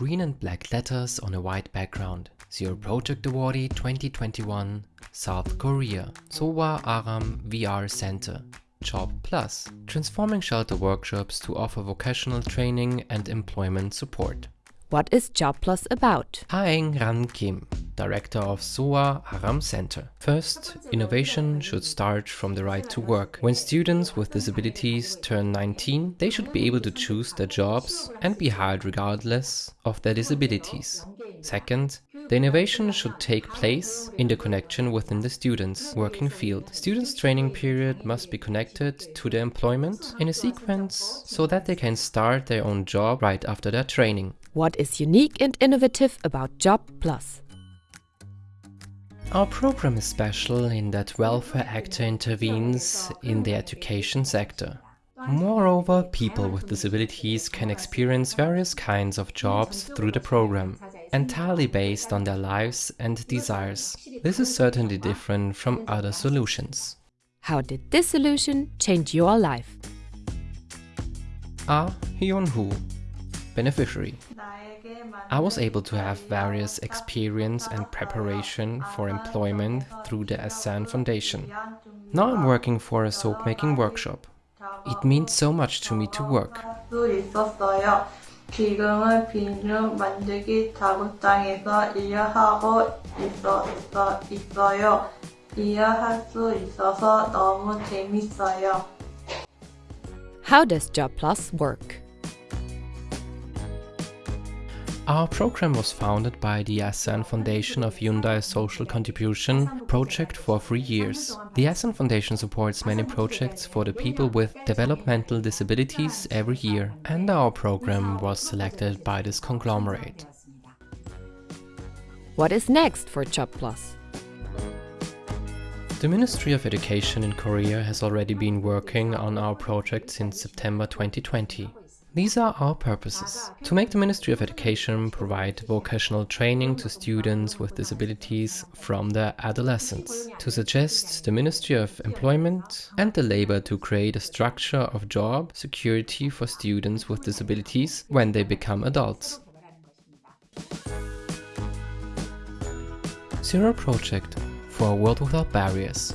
green and black letters on a white background. Zero Project Awardee 2021, South Korea. Sowa Aram VR Center. Job Plus. Transforming shelter workshops to offer vocational training and employment support. What is Job Plus about? Haeng Ran Kim, director of SOA Aram Center. First, innovation should start from the right to work. When students with disabilities turn 19, they should be able to choose their jobs and be hired regardless of their disabilities. Second, the innovation should take place in the connection within the students' working field. Students' training period must be connected to their employment in a sequence so that they can start their own job right after their training. What is unique and innovative about Job Plus? Our program is special in that welfare actor intervenes in the education sector. Moreover, people with disabilities can experience various kinds of jobs through the program, entirely based on their lives and desires. This is certainly different from other solutions. How did this solution change your life? Ah Hyun Hu, beneficiary. I was able to have various experience and preparation for employment through the Asan Foundation. Now I'm working for a soap making workshop. It means so much to me to work. 지금은 비누 만들기 작업장에서 일하고 있어, 있어, 있어요. 일할 수 있어서 너무 재밌어요. How does Job Plus work? Our program was founded by the Asan Foundation of Hyundai Social Contribution project for three years. The Asan Foundation supports many projects for the people with developmental disabilities every year, and our program was selected by this conglomerate. What is next for Job Plus? The Ministry of Education in Korea has already been working on our project since September 2020. These are our purposes. To make the Ministry of Education provide vocational training to students with disabilities from their adolescence. To suggest the Ministry of Employment and the Labor to create a structure of job security for students with disabilities when they become adults. Zero Project for a world without barriers.